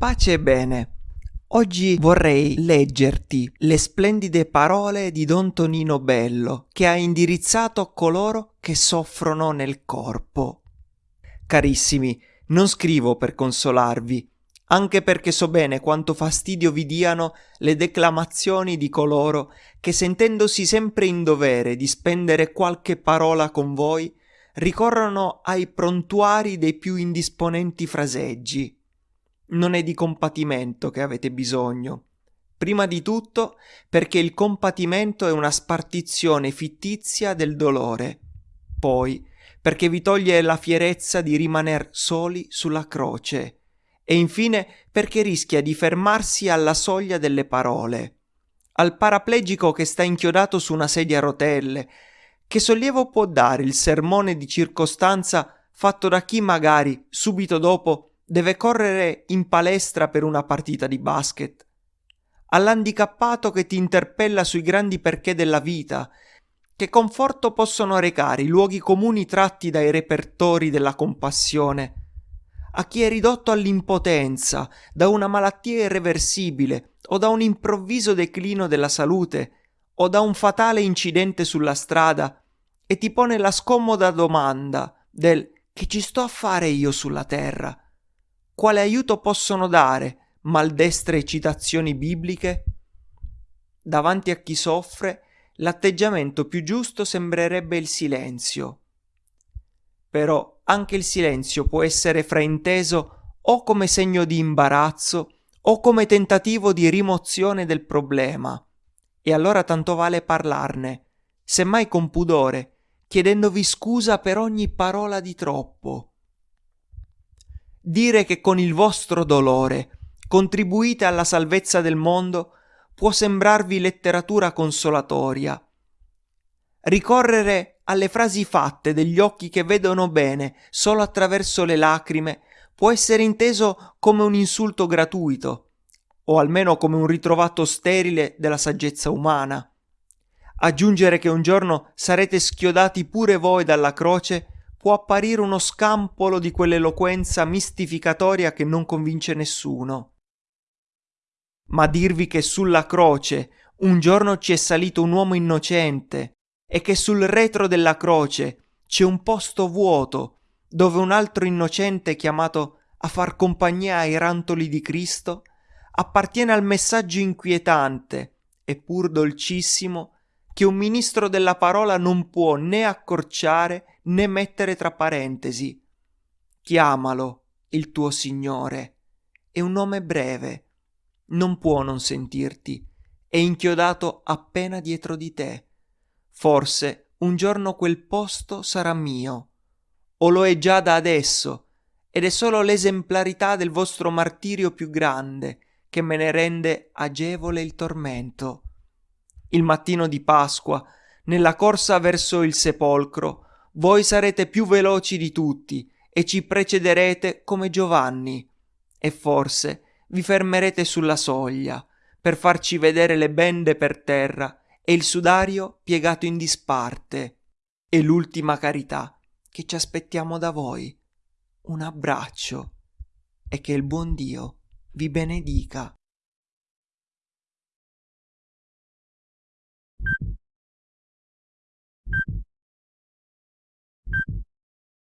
Pace e bene. Oggi vorrei leggerti le splendide parole di Don Tonino Bello che ha indirizzato coloro che soffrono nel corpo. Carissimi, non scrivo per consolarvi, anche perché so bene quanto fastidio vi diano le declamazioni di coloro che sentendosi sempre in dovere di spendere qualche parola con voi, ricorrono ai prontuari dei più indisponenti fraseggi non è di compatimento che avete bisogno. Prima di tutto perché il compatimento è una spartizione fittizia del dolore. Poi perché vi toglie la fierezza di rimaner soli sulla croce. E infine perché rischia di fermarsi alla soglia delle parole. Al paraplegico che sta inchiodato su una sedia a rotelle, che sollievo può dare il sermone di circostanza fatto da chi magari, subito dopo, deve correre in palestra per una partita di basket, all'handicappato che ti interpella sui grandi perché della vita, che conforto possono recare i luoghi comuni tratti dai repertori della compassione, a chi è ridotto all'impotenza da una malattia irreversibile o da un improvviso declino della salute o da un fatale incidente sulla strada e ti pone la scomoda domanda del che ci sto a fare io sulla terra? Quale aiuto possono dare maldestre citazioni bibliche? Davanti a chi soffre, l'atteggiamento più giusto sembrerebbe il silenzio. Però anche il silenzio può essere frainteso o come segno di imbarazzo o come tentativo di rimozione del problema. E allora tanto vale parlarne, semmai con pudore, chiedendovi scusa per ogni parola di troppo Dire che con il vostro dolore contribuite alla salvezza del mondo può sembrarvi letteratura consolatoria. Ricorrere alle frasi fatte degli occhi che vedono bene solo attraverso le lacrime può essere inteso come un insulto gratuito, o almeno come un ritrovato sterile della saggezza umana. Aggiungere che un giorno sarete schiodati pure voi dalla croce può apparire uno scampolo di quell'eloquenza mistificatoria che non convince nessuno. Ma dirvi che sulla croce un giorno ci è salito un uomo innocente e che sul retro della croce c'è un posto vuoto dove un altro innocente chiamato a far compagnia ai rantoli di Cristo appartiene al messaggio inquietante eppur dolcissimo che un ministro della parola non può né accorciare né mettere tra parentesi. Chiamalo il tuo Signore. È un nome breve. Non può non sentirti. È inchiodato appena dietro di te. Forse un giorno quel posto sarà mio. O lo è già da adesso, ed è solo l'esemplarità del vostro martirio più grande che me ne rende agevole il tormento. Il mattino di Pasqua, nella corsa verso il sepolcro, voi sarete più veloci di tutti e ci precederete come Giovanni. E forse vi fermerete sulla soglia per farci vedere le bende per terra e il sudario piegato in disparte e l'ultima carità che ci aspettiamo da voi. Un abbraccio e che il buon Dio vi benedica.